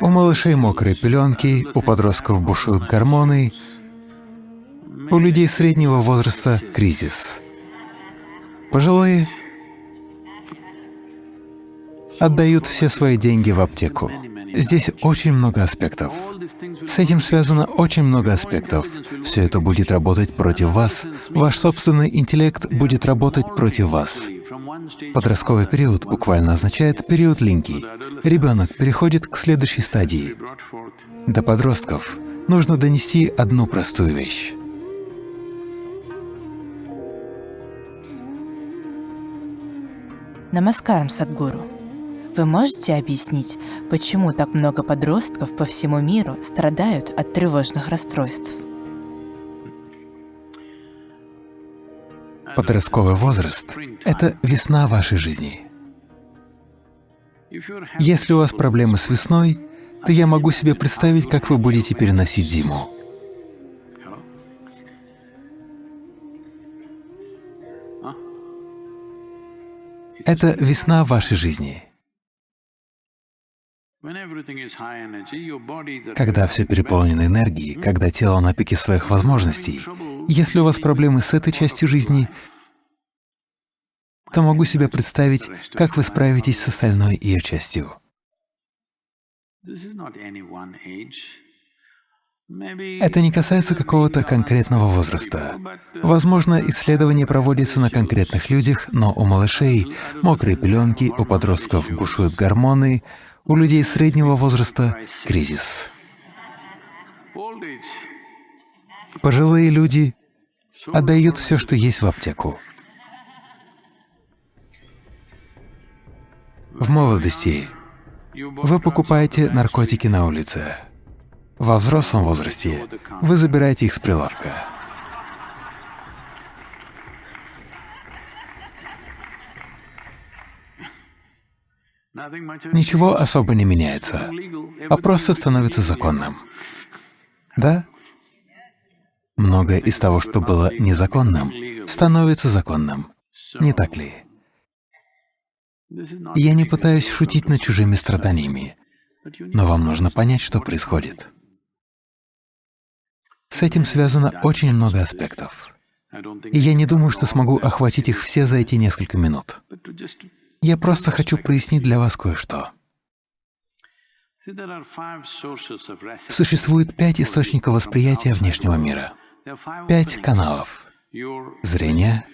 У малышей мокрые пеленки, у подростков бушуют гормоны, у людей среднего возраста — кризис. Пожилые отдают все свои деньги в аптеку. Здесь очень много аспектов. С этим связано очень много аспектов. Все это будет работать против вас. Ваш собственный интеллект будет работать против вас. Подростковый период буквально означает период линьки. Ребенок переходит к следующей стадии. До подростков нужно донести одну простую вещь. Намаскарам, Садгуру. Вы можете объяснить, почему так много подростков по всему миру страдают от тревожных расстройств? Подростковый возраст — это весна вашей жизни. Если у вас проблемы с весной, то я могу себе представить, как вы будете переносить зиму. Это весна вашей жизни. Когда все переполнено энергией, когда тело на пике своих возможностей, если у вас проблемы с этой частью жизни, то могу себе представить, как вы справитесь с остальной ее частью. Это не касается какого-то конкретного возраста. Возможно, исследование проводится на конкретных людях, но у малышей мокрые пеленки, у подростков бушуют гормоны, у людей среднего возраста — кризис. Пожилые люди отдают все, что есть в аптеку. В молодости вы покупаете наркотики на улице. Во взрослом возрасте вы забираете их с прилавка. Ничего особо не меняется, а просто становится законным. Да? Многое из того, что было незаконным, становится законным. Не так ли? Я не пытаюсь шутить над чужими страданиями, но вам нужно понять, что происходит. С этим связано очень много аспектов. И я не думаю, что смогу охватить их все за эти несколько минут. Я просто хочу прояснить для вас кое-что. Существует пять источников восприятия внешнего мира, пять каналов — зрение,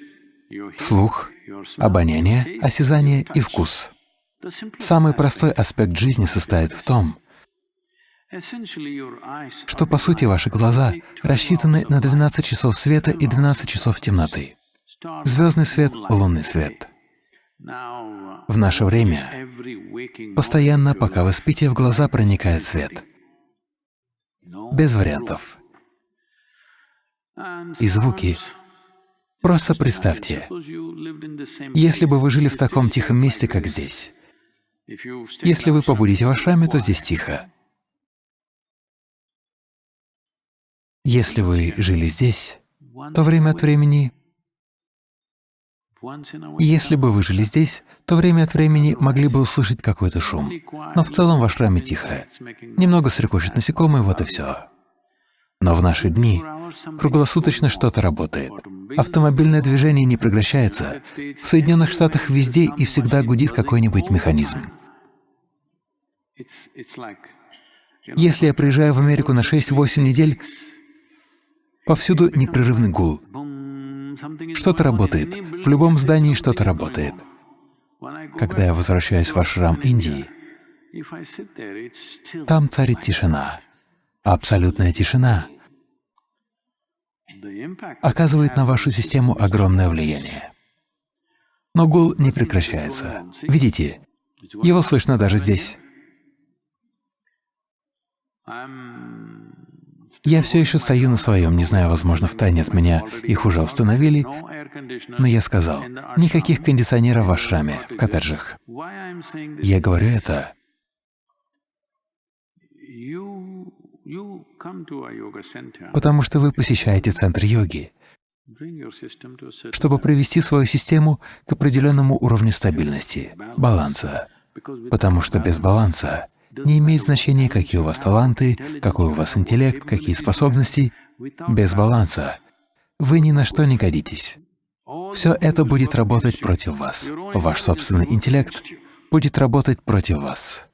слух, обоняние, осязание и вкус. Самый простой аспект жизни состоит в том, что, по сути, ваши глаза рассчитаны на 12 часов света и 12 часов темноты. Звездный свет, лунный свет. В наше время постоянно, пока вы спите, в глаза проникает свет. Без вариантов. И звуки. Просто представьте, если бы вы жили в таком тихом месте, как здесь. Если вы побудете в ашраме, то здесь тихо. Если вы жили здесь, то время от времени если бы вы жили здесь, то время от времени могли бы услышать какой-то шум, но в целом ваш раме тихо. Немного стрекочут насекомые, вот и все. Но в наши дни круглосуточно что-то работает. Автомобильное движение не прекращается. В Соединенных Штатах везде и всегда гудит какой-нибудь механизм. Если я приезжаю в Америку на 6-8 недель, повсюду непрерывный гул. Что-то работает. В любом здании что-то работает. Когда я возвращаюсь в ашрам Индии, там царит тишина, абсолютная тишина оказывает на вашу систему огромное влияние. Но гул не прекращается. Видите, его слышно даже здесь. Я все еще стою на своем, не знаю, возможно, в тайне от меня их уже установили, но я сказал, никаких кондиционеров в ашраме, в коттеджах. Я говорю это, потому что вы посещаете центр йоги, чтобы привести свою систему к определенному уровню стабильности, баланса, потому что без баланса Не имеет значения, какие у вас таланты, какой у вас интеллект, какие способности. Без баланса вы ни на что не годитесь. Все это будет работать против вас. Ваш собственный интеллект будет работать против вас.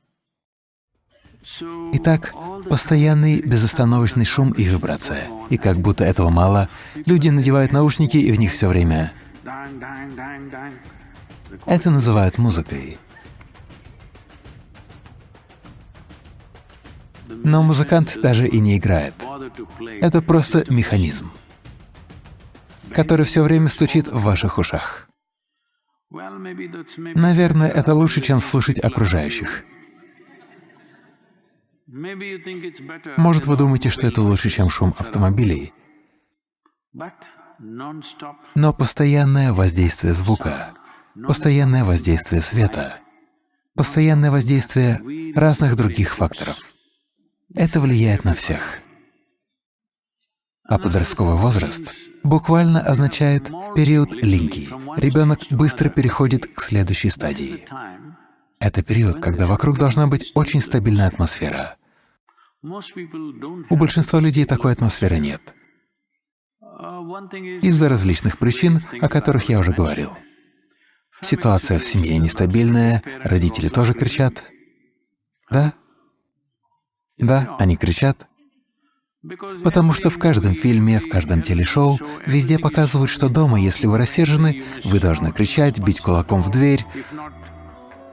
Итак, постоянный безостановочный шум и вибрация. И как будто этого мало, люди надевают наушники и в них все время. Это называют музыкой. Но музыкант даже и не играет. Это просто механизм, который все время стучит в ваших ушах. Наверное, это лучше, чем слушать окружающих. Может, вы думаете, что это лучше, чем шум автомобилей, но постоянное воздействие звука, постоянное воздействие света, постоянное воздействие разных других факторов — это влияет на всех. А подростковый возраст буквально означает период линьки. Ребенок быстро переходит к следующей стадии. Это период, когда вокруг должна быть очень стабильная атмосфера. У большинства людей такой атмосферы нет. Из-за различных причин, о которых я уже говорил. Ситуация в семье нестабильная, родители тоже кричат. Да? Да, они кричат. Потому что в каждом фильме, в каждом телешоу везде показывают, что дома, если вы рассержены, вы должны кричать, бить кулаком в дверь,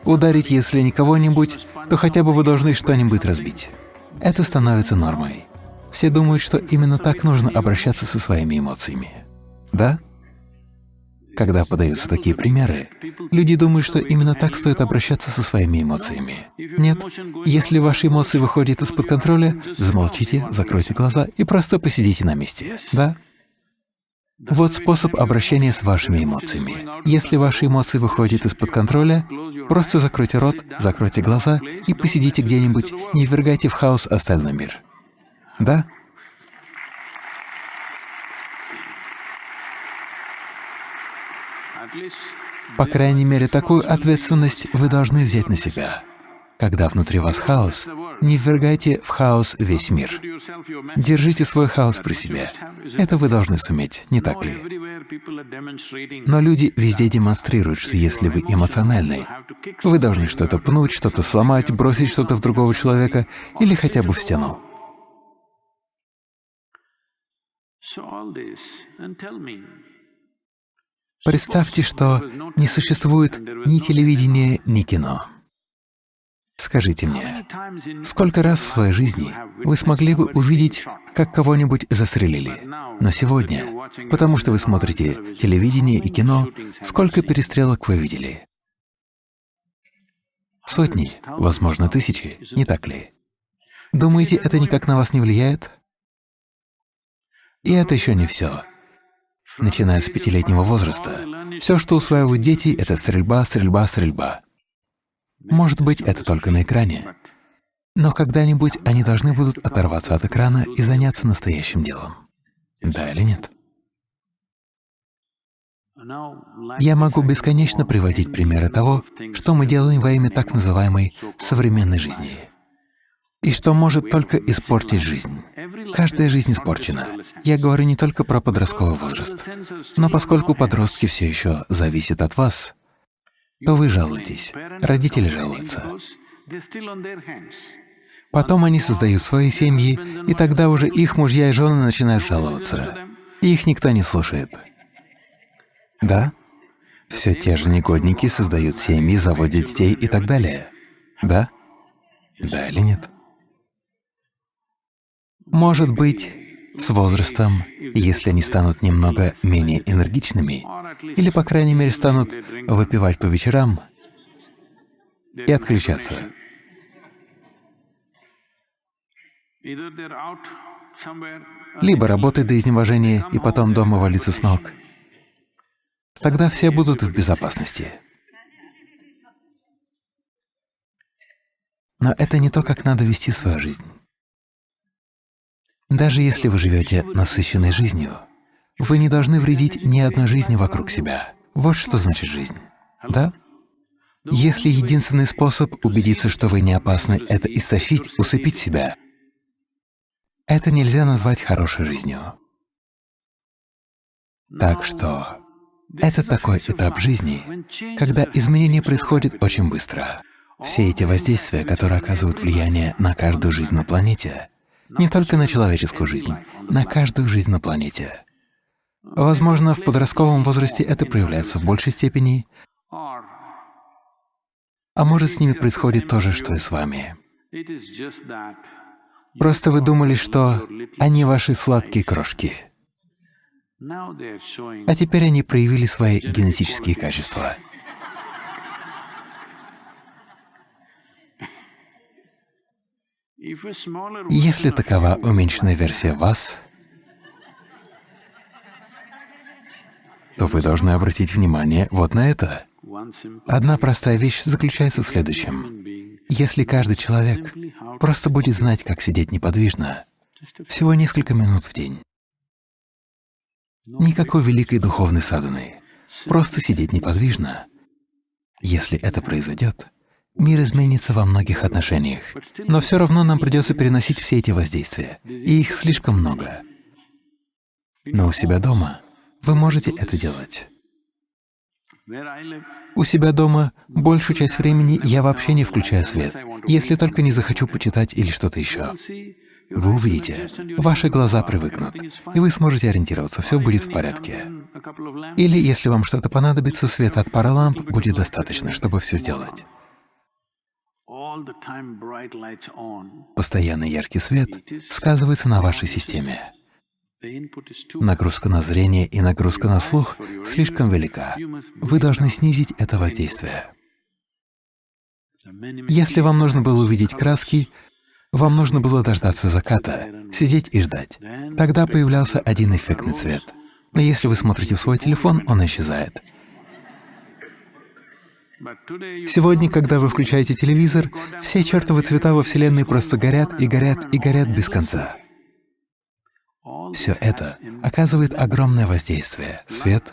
ударить, если не кого-нибудь, то хотя бы вы должны что-нибудь разбить. Это становится нормой. Все думают, что именно так нужно обращаться со своими эмоциями. Да? Когда подаются такие примеры, люди думают, что именно так стоит обращаться со своими эмоциями. Нет, если ваши эмоции выходят из-под контроля, замолчите, закройте глаза и просто посидите на месте. Да? Вот способ обращения с вашими эмоциями. Если ваши эмоции выходят из-под контроля, просто закройте рот, закройте глаза и посидите где-нибудь, не ввергайте в хаос остальной мир. Да? По крайней мере, такую ответственность вы должны взять на себя. Когда внутри вас хаос, не ввергайте в хаос весь мир. Держите свой хаос при себе. Это вы должны суметь, не так ли? Но люди везде демонстрируют, что если вы эмоциональны, вы должны что-то пнуть, что-то сломать, бросить что-то в другого человека или хотя бы в стену. Представьте, что не существует ни телевидения, ни кино. Скажите мне, сколько раз в своей жизни вы смогли бы увидеть, как кого-нибудь застрелили? Но сегодня, потому что вы смотрите телевидение и кино, сколько перестрелок вы видели? Сотни, возможно, тысячи, не так ли? Думаете, это никак на вас не влияет? И это еще не все. Начиная с пятилетнего возраста, все, что усваивают дети, — это стрельба, стрельба, стрельба. Может быть, это только на экране, но когда-нибудь они должны будут оторваться от экрана и заняться настоящим делом. Да или нет? Я могу бесконечно приводить примеры того, что мы делаем во имя так называемой современной жизни, и что может только испортить жизнь. Каждая жизнь испорчена. Я говорю не только про подростковый возраст, но поскольку подростки все еще зависят от вас, то вы жалуетесь, родители жалуются. Потом они создают свои семьи, и тогда уже их мужья и жены начинают жаловаться. И их никто не слушает. Да? Все те же негодники создают семьи, заводят детей и так далее. Да? Да или нет? Может быть, с возрастом, если они станут немного менее энергичными, или, по крайней мере, станут выпивать по вечерам и отключаться. Либо работать до изнеможения и потом дома валиться с ног. Тогда все будут в безопасности. Но это не то, как надо вести свою жизнь. Даже если вы живете насыщенной жизнью, вы не должны вредить ни одной жизни вокруг себя. Вот что значит жизнь. Да? Если единственный способ убедиться, что вы не опасны, — это истощить, усыпить себя, это нельзя назвать хорошей жизнью. Так что это такой этап жизни, когда изменение происходит очень быстро. Все эти воздействия, которые оказывают влияние на каждую жизнь на планете, не только на человеческую жизнь, на каждую жизнь на планете. Возможно, в подростковом возрасте это проявляется в большей степени, а может, с ними происходит то же, что и с вами. Просто вы думали, что они ваши сладкие крошки. А теперь они проявили свои генетические качества. Если такова уменьшенная версия вас, то вы должны обратить внимание вот на это. Одна простая вещь заключается в следующем. Если каждый человек просто будет знать, как сидеть неподвижно, всего несколько минут в день, никакой великой духовной садханы, просто сидеть неподвижно, если это произойдет, мир изменится во многих отношениях. Но все равно нам придется переносить все эти воздействия, и их слишком много. Но у себя дома вы можете это делать. У себя дома большую часть времени я вообще не включаю свет, если только не захочу почитать или что-то еще. Вы увидите, ваши глаза привыкнут, и вы сможете ориентироваться, все будет в порядке. Или, если вам что-то понадобится, света от пары ламп будет достаточно, чтобы все сделать. Постоянный яркий свет сказывается на вашей системе. Нагрузка на зрение и нагрузка на слух слишком велика. Вы должны снизить это воздействие. Если вам нужно было увидеть краски, вам нужно было дождаться заката, сидеть и ждать. Тогда появлялся один эффектный цвет. Но если вы смотрите в свой телефон, он исчезает. Сегодня, когда вы включаете телевизор, все чертовы цвета во Вселенной просто горят и горят и горят без конца. Все это оказывает огромное воздействие — свет,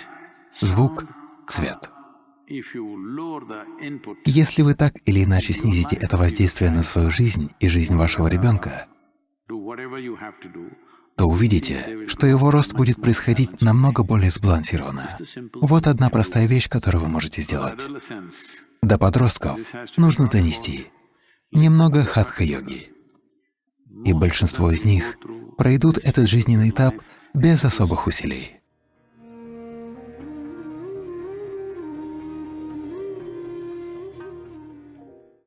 звук, цвет. Если вы так или иначе снизите это воздействие на свою жизнь и жизнь вашего ребенка, то увидите, что его рост будет происходить намного более сбалансированно. Вот одна простая вещь, которую вы можете сделать. До подростков нужно донести немного хатха-йоги. И большинство из них пройдут этот жизненный этап без особых усилий.